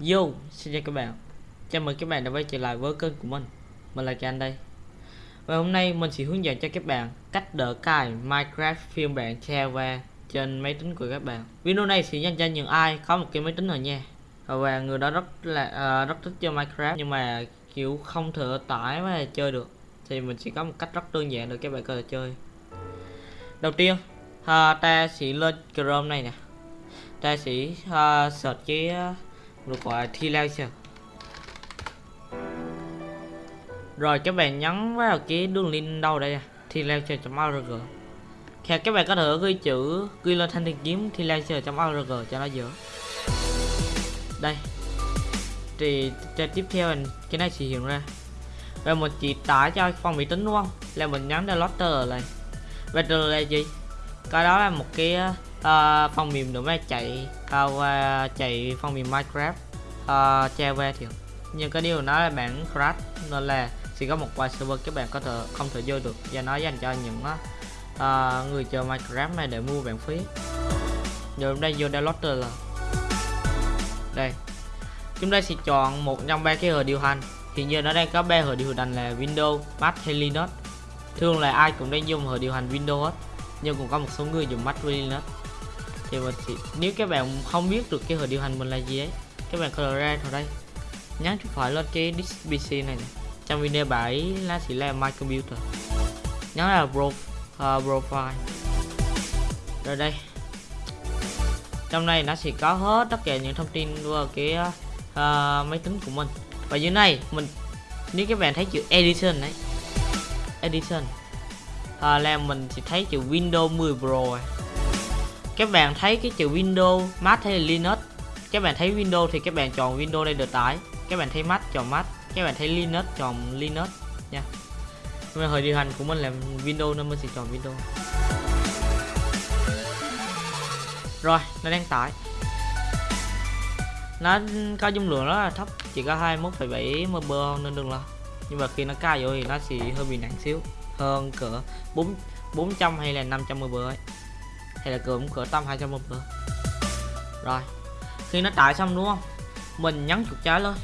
Yo, xin chào các bạn. Chào mừng các bạn đã quay trở lại với kênh của mình. Mình là can đây. Và hôm nay mình sẽ hướng dẫn cho các bạn cách đỡ cài Minecraft phiên bản Java trên máy tính của các bạn. Video này sẽ dành cho những ai có một cái máy tính rồi nha. Và người đó rất là uh, rất thích chơi Minecraft nhưng mà kiểu không thể tải và chơi được. Thì mình sẽ có một cách rất đơn giản để các bạn có thể chơi. Đầu tiên uh, ta sẽ lên Chrome này nè. Ta sẽ uh, search cái uh, được gọi là T-Laser rồi, các bạn nhấn vào cái đường link đâu đây à. T-Laser.org thì các bạn có thể ghi chữ ghi lên thanh tìm kiếm T-Laser.org cho nó dễ. Đây. Thì trên tiếp theo cái này sẽ hiện ra. Và mình chỉ tải cho phòng máy tính đúng không? Là mình nhấn download này và là gì? Cái đó là một cái Ờ, uh, phần mềm để mà chạy uh, chạy phần mềm Minecraft. Ờ, uh, Java thì nhưng cái điều nó là bản crash nên là chỉ có một vài server các bạn có thể không thể vô được. Và nó dành cho những uh, người chơi Minecraft này để mua bản phí. Giờ đây vô download là đây. Chúng ta sẽ chọn một trong ba cái hệ điều hành. Hiện giờ nó đang có ba hệ điều hành là Windows, Mac hay Linux. Thường là ai cũng đang dùng hệ điều hành Windows hết. Nhưng cũng có một số người dùng Mac với Linux thì mình thì nếu các bạn không biết được cái hệ điều hành mình là gì ấy các bạn có ra vào đây. Nhắn chuột phải lên cái disk pc này, này. trong video 7 là chỉ là my computer nhắn là pro, uh, ờ, profile. Rồi đây. Trong này nó sẽ có hết tất cả những thông tin của cái uh, máy tính của mình. Và dưới này mình nếu các bạn thấy chữ edition đấy edition uh, là mình sẽ thấy chữ Windows 10 Pro các bạn thấy cái chữ Windows Mac hay là Linux? Các bạn thấy Windows thì các bạn chọn Windows đây được tải. Các bạn thấy Mac chọn Mac. Các bạn thấy Linux chọn Linux nha. Nhưng mà hồi điều hành của mình là Windows nên mình sẽ chọn Windows. Rồi nó đang tải. Nó có dung lượng rất là thấp chỉ có 21,7 MB nên đừng lo. Nhưng mà khi nó cao rồi thì nó sẽ hơi bị nặng xíu hơn cỡ 4 400 hay là 500 MB ấy thì là cũng cỡ tầm 200 nữa rồi, khi nó tải xong đúng không? Mình nhấn chuột trái lên.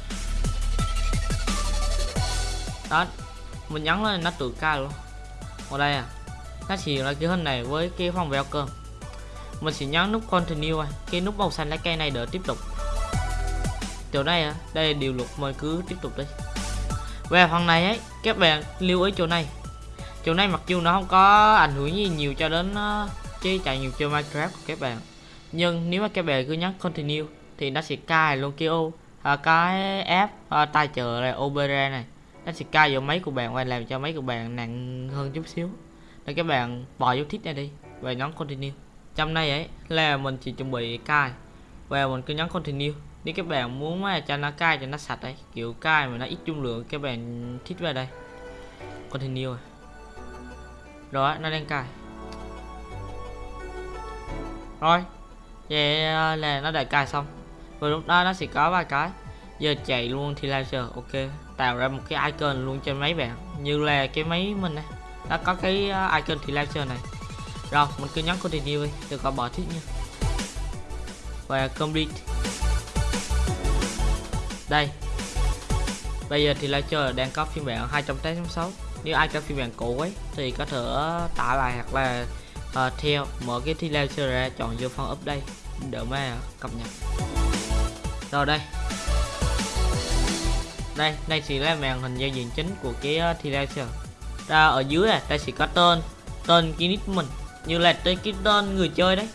Đó, mình nhấn lên nó tự ca luôn. Ở đây à nó chỉ là cái hình này với cái phòng welcome mình sẽ nhấn nút continue à, cái nút màu xanh lá cây này để tiếp tục. Chỗ này à đây là điều luật, mời cứ tiếp tục đi. Về phần này ấy, các bạn lưu ý chỗ này. Chỗ này mặc dù nó không có ảnh hưởng gì nhiều cho đến ờ, uh, chạy nhiều chơi minecraft của các bạn. Nhưng nếu mà các bạn cứ nhấn continue thì nó sẽ cài luôn cái ô à, cái app à, tài trợ là opera này. Nó sẽ cài vào máy của bạn và làm cho máy của bạn nặng hơn chút xíu. Nên các bạn bỏ dấu thích này đi và nhấn continue. Trong này ấy là mình chỉ chuẩn bị cài và mình cứ nhấn continue. Nếu các bạn muốn mà cho nó cài cho nó sạch đấy kiểu cài mà nó ít dung lượng các bạn thích về đây. Continue à. rồi nó đang cài rồi vậy ờ, là nó đã cài xong. Và lúc đó nó sẽ có vài cái. Giờ chạy luôn thì laser ok, tạo ra một cái icon luôn trên máy bạn, như là cái máy mình này nó có cái ờ, icon thì laser này. Rồi, mình cứ nhấn continue đi, đừng có bỏ thích nha. Và complete. Đây. Bây giờ thì laser đang có phiên bản 2.8.6 nếu ai có phiên bản cũ ấy, thì có thể tải lại hoặc là à, theo mở cái thi ra chọn vô phần update. Đỡ mà cập nhật. Rồi đây. Đây đây sẽ là màn hình giao diện chính của cái uh, thi ra ở dưới này đây sẽ có tên tên cái nick mình. Như là tên cái tên người chơi đấy.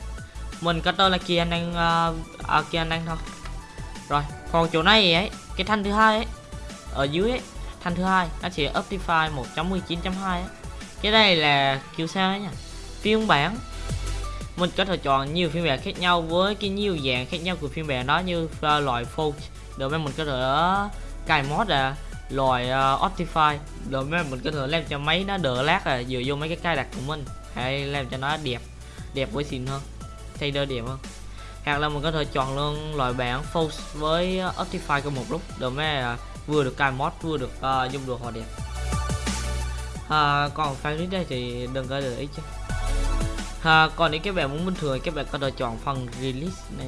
Mình có tên là kia anh đang uh, ờ, à, kia anh đang thôi. Rồi còn chỗ này ấy cái thanh thứ hai ấy ở dưới ấy thanh thứ hai nó sẽ Optify 1.19.2 cái này là kiểu sao ấy nhỉ? Phiên bản. Mình có thể chọn nhiều phiên bản khác nhau với cái nhiều dạng khác nhau của phiên bản đó như uh, loại folk để mà mình có thể uh, cài mod à loại uh, Optify. Để mà mình có thể làm cho máy nó đỡ lát à dựa vô mấy cái cài đặt của mình. Hay làm cho nó đẹp đẹp với xịn hơn thay đơ đẹp hơn. Hoặc là mình có thể chọn luôn loại bản Fold với uh, Optify cùng một lúc. Để mà uh, vừa được cài mod vừa được uh, dùng đồ họ đẹp. À, còn file đây thì đừng có để ý chứ à, còn nếu các bạn muốn bình thường các bạn có thể chọn phần release này.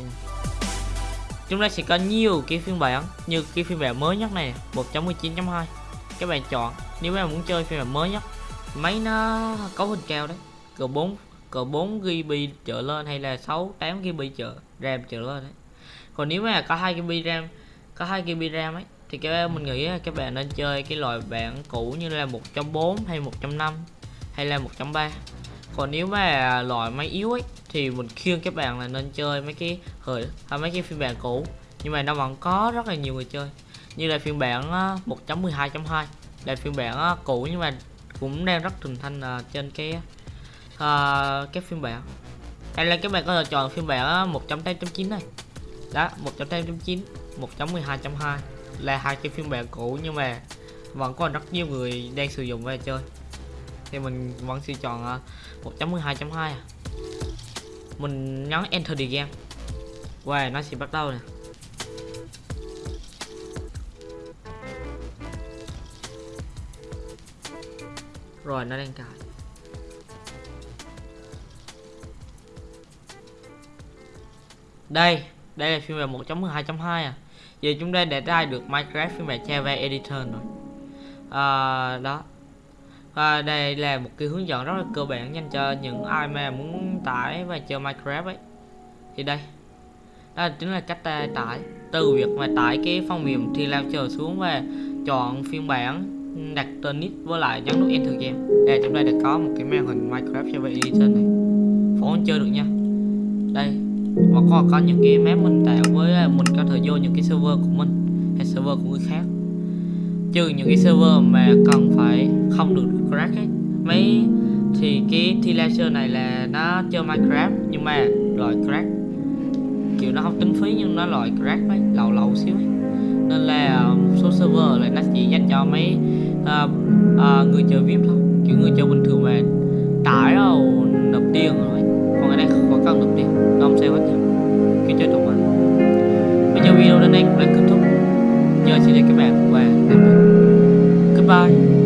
Chúng ta sẽ có nhiều cái phiên bản như cái phiên bản mới nhất này 1.19.2 các bạn chọn nếu các bạn muốn chơi phiên bản mới nhất máy nó cấu hình cao đấy. Cỡ 4 cỡ 4 GB trở lên hay là 6 8 GB trở RAM trở lên đấy. Còn nếu mà có 2 GB RAM có 2 GB RAM ấy thì các mình nghĩ các bạn nên chơi cái loại bản cũ như là 1.4 hay 1.5 hay là 1.3 còn nếu mà loại máy yếu ấy thì mình khuyên các bạn là nên chơi mấy cái hơi hay à, mấy cái phiên bản cũ. Nhưng mà nó vẫn có rất là nhiều người chơi. Như là phiên bản 1.12.2 là phiên bản cũ nhưng mà cũng đang rất thịnh thanh à, trên cái uh, cái phiên bản. Hay là các bạn có thể chọn phiên bản 1.8.9 này. Đó 1.8.9 1.12.2 là hai cái phiên bản cũ nhưng mà vẫn còn rất nhiều người đang sử dụng và chơi thì mình vẫn sẽ chọn à, 1.12.2 à. mình nhấn enter the game. Và wow, nó sẽ bắt đầu nè. Rồi nó đang cài. Đây đây là phiên bản 1.12.2 à. Giờ chúng ta đã ra được Minecraft phiên bản Java Editor rồi. À, đó và đây là một cái hướng dẫn rất là cơ bản dành cho những ai mà muốn tải và chơi Minecraft ấy. Thì đây. Đó chính là cách ta tải. Từ việc mà tải cái phong mềm thì lao chờ xuống và chọn phiên bản đặt tên nick với lại nhấn nút enter game. Đây chúng ta đã có một cái màn hình Minecraft Java Editor này. Phóng chơi được nha. Đây. Và có có những cái map mình tạo với à, mình có thể vô những cái server của mình hay server của người khác trừ những cái server mà cần phải không được crack ấy mấy thì cái T-Laser này là nó chơi Minecraft nhưng mà loại crack kiểu nó không tính phí nhưng nó loại crack ấy lậu lậu xíu ấy. Nên là um, một số server là nó chỉ dành cho mấy uh, uh, người chơi VIP thôi kiểu người chơi bình thường mà tải đâu nộp tiền rồi. Còn cái này không cần nộp tiền nó không sao hết kiểu chơi trong mà bây giờ video đến đây cũng đã kết thúc nhờ chị cái mẹ của qua Goodbye.